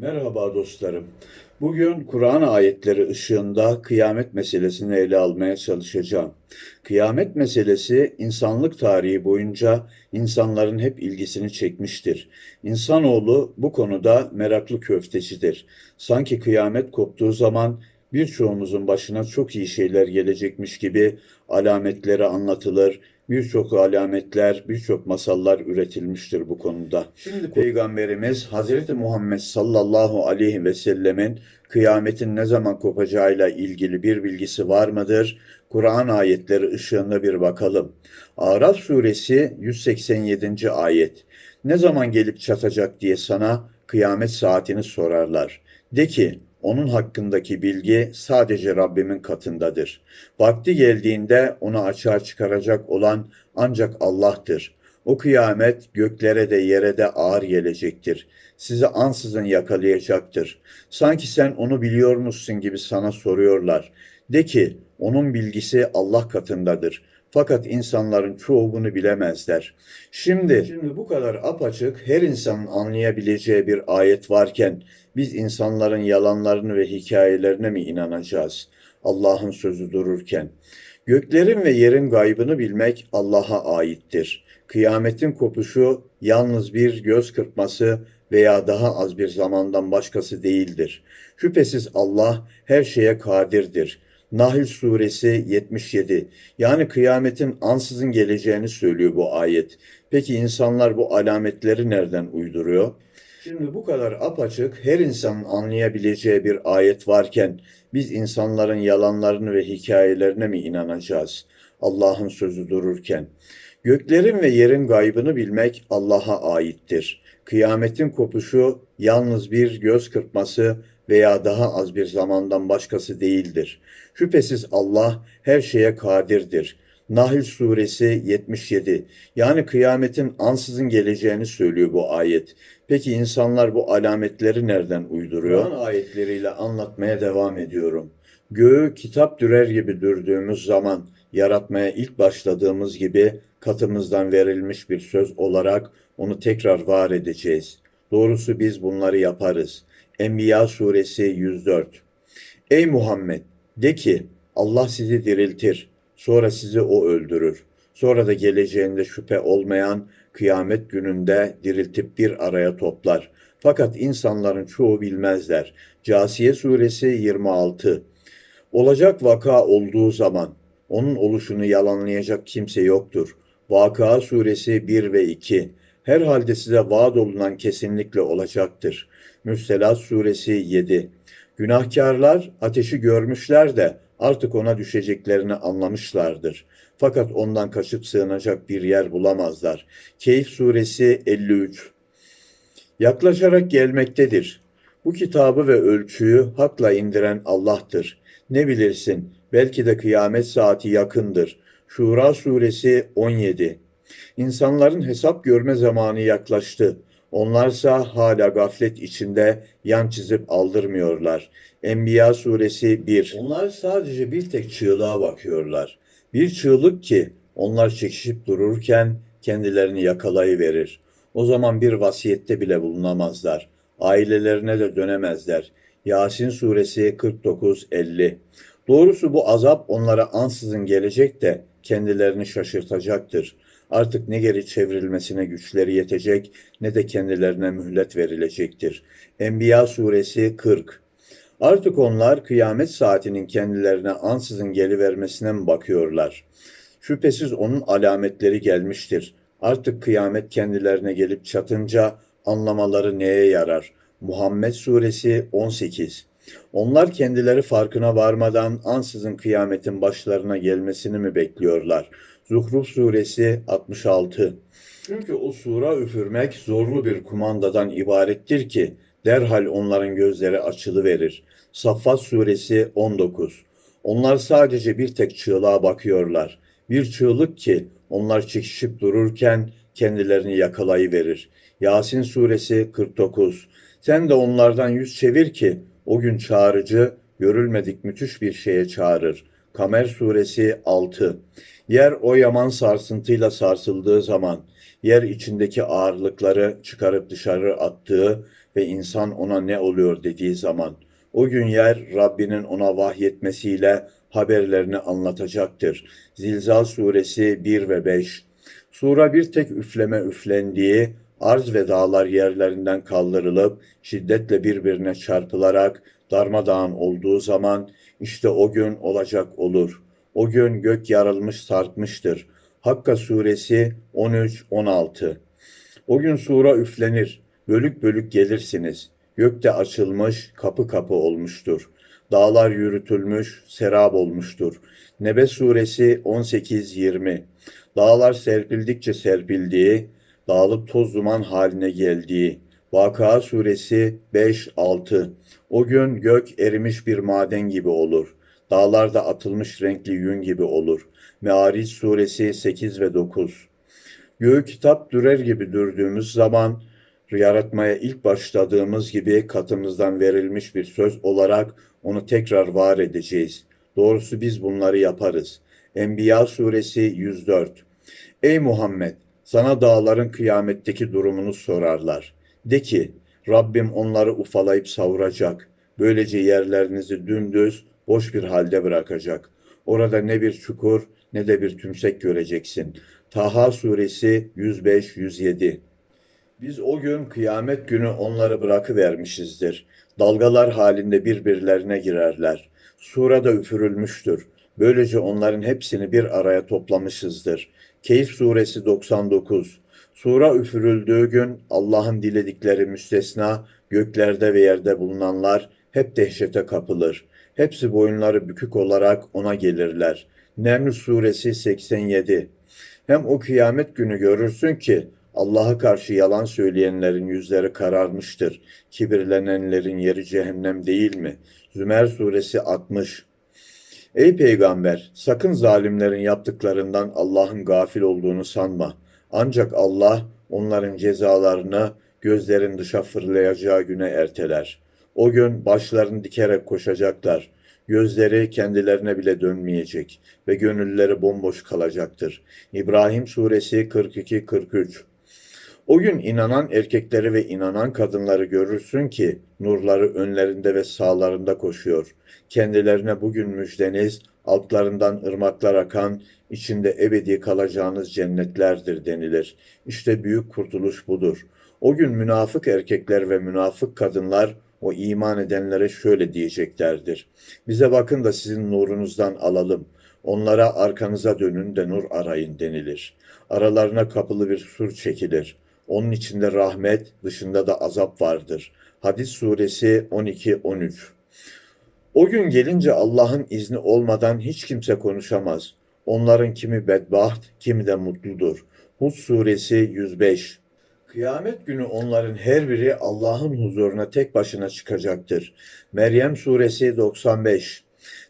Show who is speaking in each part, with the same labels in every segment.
Speaker 1: Merhaba dostlarım. Bugün Kur'an ayetleri ışığında kıyamet meselesini ele almaya çalışacağım. Kıyamet meselesi insanlık tarihi boyunca insanların hep ilgisini çekmiştir. İnsanoğlu bu konuda meraklı köftecidir. Sanki kıyamet koptuğu zaman birçoğumuzun başına çok iyi şeyler gelecekmiş gibi alametleri anlatılır, birçok alametler, birçok masallar üretilmiştir bu konuda. Şimdi Peygamberimiz Hazreti Muhammed sallallahu aleyhi ve sellemin kıyametin ne zaman kopacağıyla ilgili bir bilgisi var mıdır? Kur'an ayetleri ışığında bir bakalım. Araf suresi 187. ayet. Ne zaman gelip çatacak diye sana kıyamet saatini sorarlar. De ki onun hakkındaki bilgi sadece Rabbimin katındadır. Vakti geldiğinde onu açığa çıkaracak olan ancak Allah'tır. O kıyamet göklere de yere de ağır gelecektir. Sizi ansızın yakalayacaktır. Sanki sen onu biliyormuşsun gibi sana soruyorlar. De ki onun bilgisi Allah katındadır. Fakat insanların çoğu bunu bilemezler. Şimdi, şimdi bu kadar apaçık her insanın anlayabileceği bir ayet varken biz insanların yalanlarını ve hikayelerine mi inanacağız? Allah'ın sözü dururken. Göklerin ve yerin gaybını bilmek Allah'a aittir. Kıyametin kopuşu yalnız bir göz kırpması veya daha az bir zamandan başkası değildir. Şüphesiz Allah her şeye kadirdir. Nahl suresi 77. Yani kıyametin ansızın geleceğini söylüyor bu ayet. Peki insanlar bu alametleri nereden uyduruyor? Şimdi bu kadar apaçık her insanın anlayabileceği bir ayet varken biz insanların yalanlarını ve hikayelerine mi inanacağız? Allah'ın sözü dururken. Göklerin ve yerin gaybını bilmek Allah'a aittir. Kıyametin kopuşu yalnız bir göz kırpması veya daha az bir zamandan başkası değildir. Şüphesiz Allah her şeye kadirdir. Nahl suresi 77. Yani kıyametin ansızın geleceğini söylüyor bu ayet. Peki insanlar bu alametleri nereden uyduruyor? Kur'an ayetleriyle anlatmaya devam ediyorum. Göğü kitap dürer gibi dürdüğümüz zaman yaratmaya ilk başladığımız gibi katımızdan verilmiş bir söz olarak onu tekrar var edeceğiz. Doğrusu biz bunları yaparız. Enbiya suresi 104. Ey Muhammed de ki Allah sizi diriltir. Sonra sizi o öldürür. Sonra da geleceğinde şüphe olmayan kıyamet gününde diriltip bir araya toplar. Fakat insanların çoğu bilmezler. Casiye suresi 26. Olacak vaka olduğu zaman onun oluşunu yalanlayacak kimse yoktur. Vaka suresi 1 ve 2. Herhalde size vaat olunan kesinlikle olacaktır. Müstelat suresi 7. Günahkarlar ateşi görmüşler de artık ona düşeceklerini anlamışlardır. Fakat ondan kaçıp sığınacak bir yer bulamazlar. Keyif suresi 53 Yaklaşarak gelmektedir. Bu kitabı ve ölçüyü hakla indiren Allah'tır. Ne bilirsin, belki de kıyamet saati yakındır. Şura suresi 17 İnsanların hesap görme zamanı yaklaştı. Onlarsa hala gaflet içinde yan çizip aldırmıyorlar. Enbiya suresi 1. Onlar sadece bir tek çığlığa bakıyorlar. Bir çığlık ki onlar çekişip dururken kendilerini yakalayıverir. O zaman bir vasiyette bile bulunamazlar. Ailelerine de dönemezler. Yasin suresi 49-50 Doğrusu bu azap onlara ansızın gelecek de kendilerini şaşırtacaktır. Artık ne geri çevrilmesine güçleri yetecek ne de kendilerine mühlet verilecektir. Enbiya suresi 40 Artık onlar kıyamet saatinin kendilerine ansızın gelivermesine mi bakıyorlar? Şüphesiz onun alametleri gelmiştir. Artık kıyamet kendilerine gelip çatınca anlamaları neye yarar? Muhammed suresi 18 Onlar kendileri farkına varmadan ansızın kıyametin başlarına gelmesini mi bekliyorlar? Zuhruf suresi 66 Çünkü o sura üfürmek zorlu bir kumandadan ibarettir ki derhal onların gözleri açılıverir. Saffat suresi 19 Onlar sadece bir tek çığlığa bakıyorlar. Bir çığlık ki onlar çekişip dururken kendilerini yakalayıverir. Yasin suresi 49 Sen de onlardan yüz çevir ki o gün çağrıcı görülmedik müthiş bir şeye çağırır. Kamer suresi 6 Yer o yaman sarsıntıyla sarsıldığı zaman yer içindeki ağırlıkları çıkarıp dışarı attığı ve insan ona ne oluyor dediği zaman. O gün yer Rabbinin ona vahyetmesiyle haberlerini anlatacaktır. Zilzal suresi 1 ve 5 Sura bir tek üfleme üflendiği, arz ve dağlar yerlerinden kaldırılıp şiddetle birbirine çarpılarak darmadağın olduğu zaman işte o gün olacak olur. O gün gök yarılmış sarkmıştır. Hakka suresi 13-16 O gün sura üflenir, bölük bölük gelirsiniz. Gökte açılmış, kapı kapı olmuştur. Dağlar yürütülmüş, serap olmuştur. Nebe suresi 18-20 Dağlar serpildikçe serpildiği, dağılıp toz duman haline geldiği. Vakıa suresi 5-6 O gün gök erimiş bir maden gibi olur. Dağlarda atılmış renkli yün gibi olur. Meariç suresi 8 ve 9 Göğü kitap dürer gibi dürdüğümüz zaman yaratmaya ilk başladığımız gibi katımızdan verilmiş bir söz olarak onu tekrar var edeceğiz. Doğrusu biz bunları yaparız. Enbiya suresi 104 Ey Muhammed! Sana dağların kıyametteki durumunu sorarlar. De ki, Rabbim onları ufalayıp savuracak. Böylece yerlerinizi dümdüz, boş bir halde bırakacak. Orada ne bir çukur ne de bir tümsek göreceksin. Taha suresi 105-107 Biz o gün kıyamet günü onları bırakıvermişizdir. Dalgalar halinde birbirlerine girerler. Surada üfürülmüştür. Böylece onların hepsini bir araya toplamışızdır. Keyif suresi 99 Sura üfürüldüğü gün Allah'ın diledikleri müstesna göklerde ve yerde bulunanlar hep dehşete kapılır. Hepsi boyunları bükük olarak ona gelirler. Neml suresi 87 Hem o kıyamet günü görürsün ki Allah'a karşı yalan söyleyenlerin yüzleri kararmıştır. Kibirlenenlerin yeri cehennem değil mi? Zümer suresi 60 Ey peygamber, sakın zalimlerin yaptıklarından Allah'ın gafil olduğunu sanma. Ancak Allah onların cezalarını gözlerin dışa fırlayacağı güne erteler. O gün başlarını dikerek koşacaklar. Gözleri kendilerine bile dönmeyecek ve gönülleri bomboş kalacaktır. İbrahim suresi 42-43 O gün inanan erkekleri ve inanan kadınları görürsün ki nurları önlerinde ve sağlarında koşuyor. Kendilerine bugün müjdeniz altlarından ırmaklar akan, içinde ebedi kalacağınız cennetlerdir denilir. İşte büyük kurtuluş budur. O gün münafık erkekler ve münafık kadınlar o iman edenlere şöyle diyeceklerdir. Bize bakın da sizin nurunuzdan alalım. Onlara arkanıza dönün de nur arayın denilir. Aralarına kapılı bir sur çekilir. Onun içinde rahmet, dışında da azap vardır. Hadis suresi 12-13 O gün gelince Allah'ın izni olmadan hiç kimse konuşamaz. Onların kimi bedbaht, kimi de mutludur. Hud suresi 105 Kıyamet günü onların her biri Allah'ın huzuruna tek başına çıkacaktır. Meryem suresi 95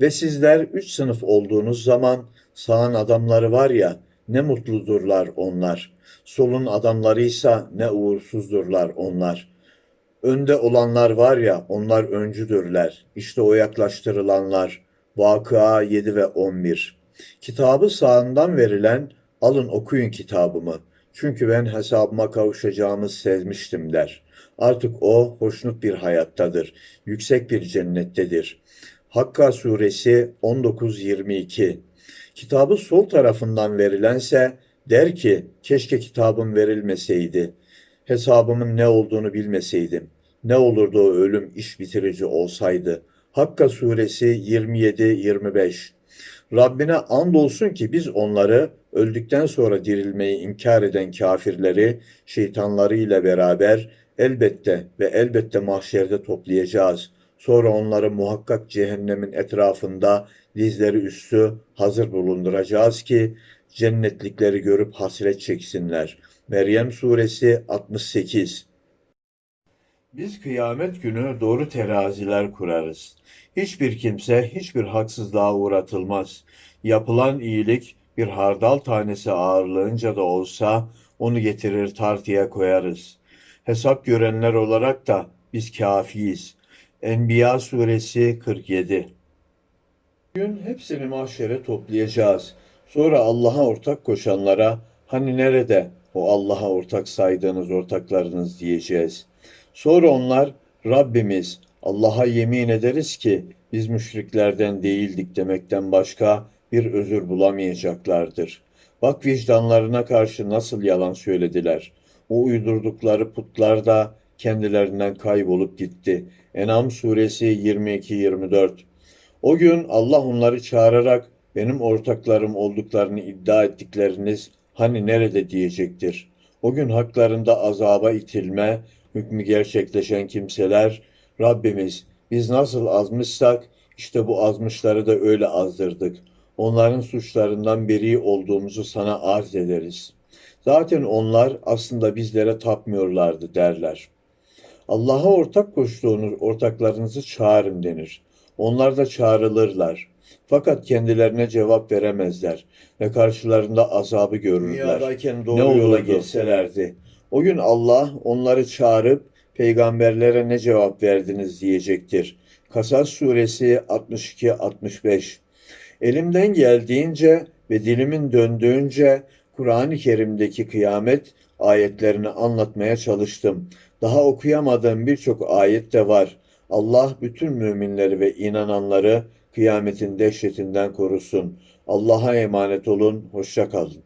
Speaker 1: Ve sizler üç sınıf olduğunuz zaman sağın adamları var ya ne mutludurlar onlar. Solun adamlarıysa ne uğursuzdurlar onlar. Önde olanlar var ya onlar öncüdürler. İşte o yaklaştırılanlar. Vakıa 7 ve 11 Kitabı sağından verilen alın okuyun kitabımı. Çünkü ben hesabıma kavuşacağımı sezmiştim der. Artık o hoşnut bir hayattadır. Yüksek bir cennettedir. Hakka suresi 19-22 Kitabı sol tarafından verilense der ki keşke kitabım verilmeseydi. Hesabımın ne olduğunu bilmeseydim. Ne olurdu o ölüm iş bitirici olsaydı. Hakka suresi 27-25 Rabbine andolsun ki biz onları öldükten sonra dirilmeyi inkar eden kafirleri şeytanlarıyla beraber elbette ve elbette mahşerde toplayacağız. Sonra onları muhakkak cehennemin etrafında dizleri üstü hazır bulunduracağız ki cennetlikleri görüp hasret çeksinler. Meryem suresi 68 Biz kıyamet günü doğru teraziler kurarız. Hiçbir kimse hiçbir haksızlığa uğratılmaz. Yapılan iyilik bir hardal tanesi ağırlığınca da olsa onu getirir tartıya koyarız. Hesap görenler olarak da biz kafiyiz. Enbiya suresi 47 Bugün hepsini mahşere toplayacağız. Sonra Allah'a ortak koşanlara hani nerede o Allah'a ortak saydığınız ortaklarınız diyeceğiz. Sonra onlar Rabbimiz Allah'a yemin ederiz ki biz müşriklerden değildik demekten başka bir özür bulamayacaklardır. Bak vicdanlarına karşı nasıl yalan söylediler. O uydurdukları putlar da kendilerinden kaybolup gitti. En'am suresi 22-24 O gün Allah onları çağırarak benim ortaklarım olduklarını iddia ettikleriniz hani nerede diyecektir. O gün haklarında azaba itilme, hükmü gerçekleşen kimseler Rabbimiz biz nasıl azmışsak işte bu azmışları da öyle azdırdık. Onların suçlarından beri olduğumuzu sana arz ederiz. Zaten onlar aslında bizlere tapmıyorlardı derler. Allah'a ortak koştuğunuz ortaklarınızı çağırın denir. Onlar da çağrılırlar. Fakat kendilerine cevap veremezler ve karşılarında azabı görürler.
Speaker 2: Dünyadayken doğru
Speaker 1: ne yola gelselerdi. O gün Allah onları çağırıp peygamberlere ne cevap verdiniz diyecektir. Kasas suresi 62-65 Elimden geldiğince ve dilimin döndüğünce Kur'an-ı Kerim'deki kıyamet ayetlerini anlatmaya çalıştım. Daha okuyamadığım birçok ayet de var. Allah bütün müminleri ve inananları kıyametin dehşetinden korusun. Allah'a emanet olun, hoşça kalın.